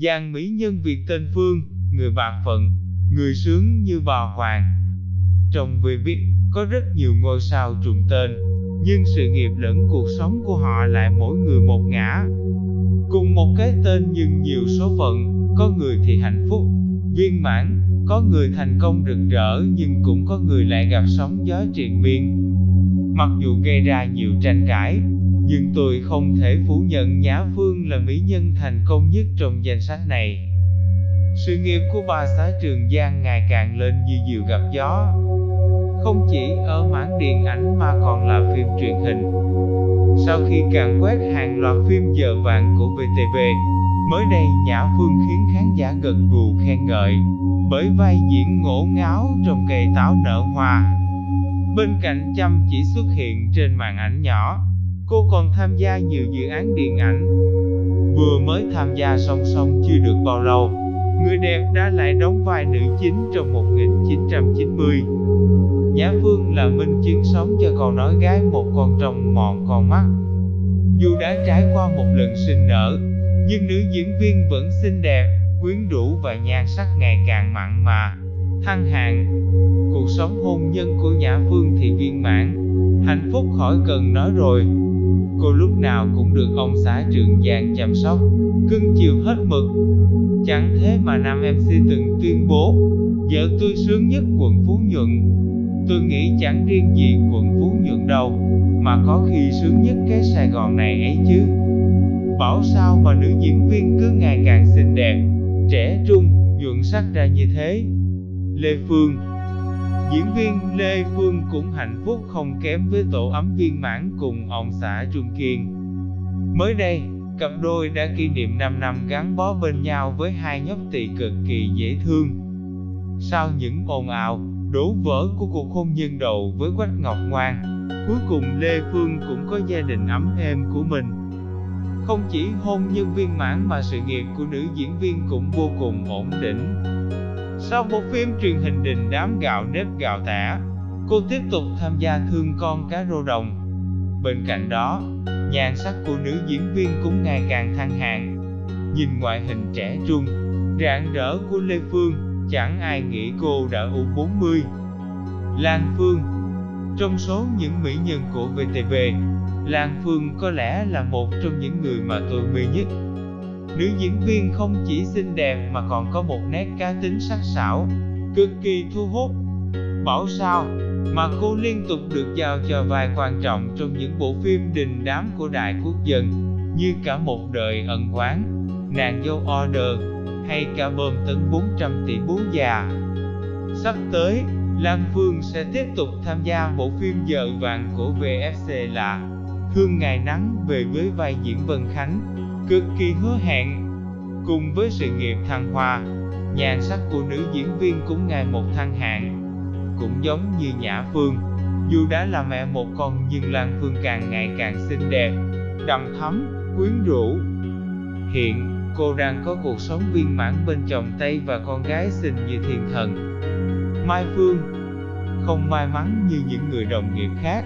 Giang mỹ nhân Việt tên Phương, người bạc phận, người sướng như bò hoàng. Trong về viết, có rất nhiều ngôi sao trùng tên, nhưng sự nghiệp lẫn cuộc sống của họ lại mỗi người một ngã. Cùng một cái tên nhưng nhiều số phận, có người thì hạnh phúc, viên mãn, có người thành công rực rỡ nhưng cũng có người lại gặp sóng gió triền miên. Mặc dù gây ra nhiều tranh cãi, nhưng tôi không thể phủ nhận Nhã Phương là mỹ nhân thành công nhất trong danh sách này. Sự nghiệp của bà xã Trường Giang ngày càng lên như diều gặp gió. Không chỉ ở mảng điện ảnh mà còn là phim truyền hình. Sau khi càng quét hàng loạt phim giờ vàng của VTV, mới đây Nhã Phương khiến khán giả gật gù khen ngợi, bởi vai diễn ngổ ngáo trong cây táo nở hoa. Bên cạnh chăm chỉ xuất hiện trên màn ảnh nhỏ, cô còn tham gia nhiều dự án điện ảnh. Vừa mới tham gia song song chưa được bao lâu, người đẹp đã lại đóng vai nữ chính trong 1990. Nhã Phương là minh chứng sống cho câu nói gái một con trong mòn con mắt. Dù đã trải qua một lần sinh nở, nhưng nữ diễn viên vẫn xinh đẹp, quyến rũ và nhan sắc ngày càng mặn mà, thăng hạng. Cuộc sống hôn nhân của Nhã Phương thì viên mãn, hạnh phúc khỏi cần nói rồi. Cô lúc nào cũng được ông xã Trường Giang chăm sóc, cưng chiều hết mực. Chẳng thế mà nam MC từng tuyên bố, vợ tôi sướng nhất quận Phú Nhuận. Tôi nghĩ chẳng riêng gì quận Phú Nhuận đâu, mà có khi sướng nhất cái Sài Gòn này ấy chứ. Bảo sao mà nữ diễn viên cứ ngày càng xinh đẹp, trẻ trung, nhuận sắc ra như thế. Lê Phương Diễn viên Lê Phương cũng hạnh phúc không kém với tổ ấm viên mãn cùng ông xã Trung Kiên. Mới đây, cặp đôi đã kỷ niệm 5 năm gắn bó bên nhau với hai nhóc tỳ cực kỳ dễ thương. Sau những ồn ào, đổ vỡ của cuộc hôn nhân đầu với Quách Ngọc Ngoan, cuối cùng Lê Phương cũng có gia đình ấm êm của mình. Không chỉ hôn nhân viên mãn mà sự nghiệp của nữ diễn viên cũng vô cùng ổn định. Sau một phim truyền hình đình đám gạo nếp gạo tẻ, cô tiếp tục tham gia thương con cá rô đồng. Bên cạnh đó, nhan sắc của nữ diễn viên cũng ngày càng thăng hạng. Nhìn ngoại hình trẻ trung, rạng rỡ của Lê Phương, chẳng ai nghĩ cô đã U40. Lan Phương Trong số những mỹ nhân của VTV, Lan Phương có lẽ là một trong những người mà tôi mê nhất. Nữ diễn viên không chỉ xinh đẹp mà còn có một nét cá tính sắc sảo, cực kỳ thu hút. Bảo sao mà cô liên tục được giao cho vai quan trọng trong những bộ phim đình đám của đại quốc dân, như cả một đời ẩn quán, nàng dâu order, hay cả bơm tấn 400 tỷ bố già. Sắp tới, Lan Phương sẽ tiếp tục tham gia bộ phim Giờ vàng của VFC là Thương Ngày Nắng về với vai diễn Vân Khánh, cực kỳ hứa hẹn. Cùng với sự nghiệp thăng hoa, nhan sắc của nữ diễn viên cũng ngày một thăng hạng. Cũng giống như Nhã Phương, dù đã là mẹ một con nhưng Lan Phương càng ngày càng xinh đẹp, đầm thắm, quyến rũ. Hiện, cô đang có cuộc sống viên mãn bên chồng Tây và con gái xinh như thiên thần. Mai Phương Không may mắn như những người đồng nghiệp khác,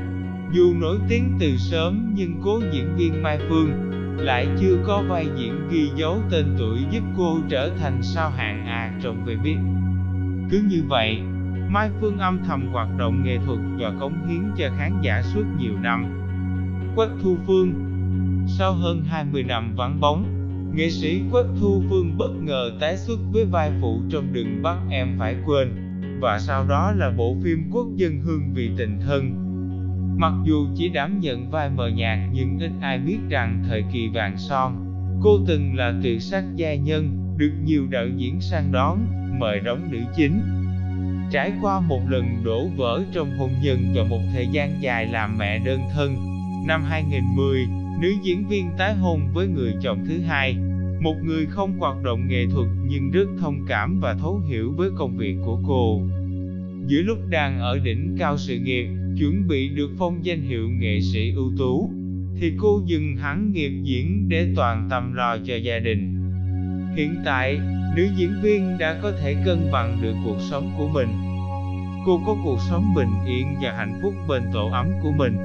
dù nổi tiếng từ sớm nhưng cố diễn viên Mai Phương lại chưa có vai diễn ghi dấu tên tuổi giúp cô trở thành sao hạng A trong về biết. Cứ như vậy, Mai Phương âm thầm hoạt động nghệ thuật và cống hiến cho khán giả suốt nhiều năm. Quách Thu Phương Sau hơn 20 năm vắng bóng, nghệ sĩ Quách Thu Phương bất ngờ tái xuất với vai phụ trong Đừng bắt em phải quên, và sau đó là bộ phim Quốc dân hương vì tình thân. Mặc dù chỉ đảm nhận vai mờ nhạt nhưng ít ai biết rằng thời kỳ vàng son, cô từng là tuyệt sắc gia nhân, được nhiều đạo diễn săn đón, mời đóng nữ chính. Trải qua một lần đổ vỡ trong hôn nhân và một thời gian dài làm mẹ đơn thân, năm 2010, nữ diễn viên tái hôn với người chồng thứ hai, một người không hoạt động nghệ thuật nhưng rất thông cảm và thấu hiểu với công việc của cô. Giữa lúc đang ở đỉnh cao sự nghiệp, chuẩn bị được phong danh hiệu nghệ sĩ ưu tú, thì cô dừng hẳn nghiệp diễn để toàn tâm lo cho gia đình. Hiện tại, nữ diễn viên đã có thể cân bằng được cuộc sống của mình. Cô có cuộc sống bình yên và hạnh phúc bên tổ ấm của mình.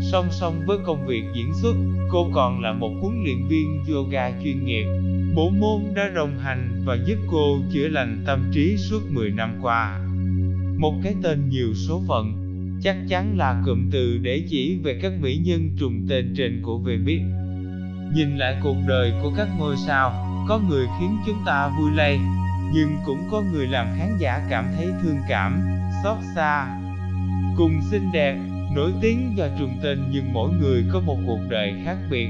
Song song với công việc diễn xuất, cô còn là một huấn luyện viên yoga chuyên nghiệp, Bố môn đã đồng hành và giúp cô chữa lành tâm trí suốt 10 năm qua. Một cái tên nhiều số phận, chắc chắn là cụm từ để chỉ về các mỹ nhân trùng tên trên của về biết. Nhìn lại cuộc đời của các ngôi sao, có người khiến chúng ta vui lây, nhưng cũng có người làm khán giả cảm thấy thương cảm, xót xa. Cùng xinh đẹp, nổi tiếng do trùng tên nhưng mỗi người có một cuộc đời khác biệt.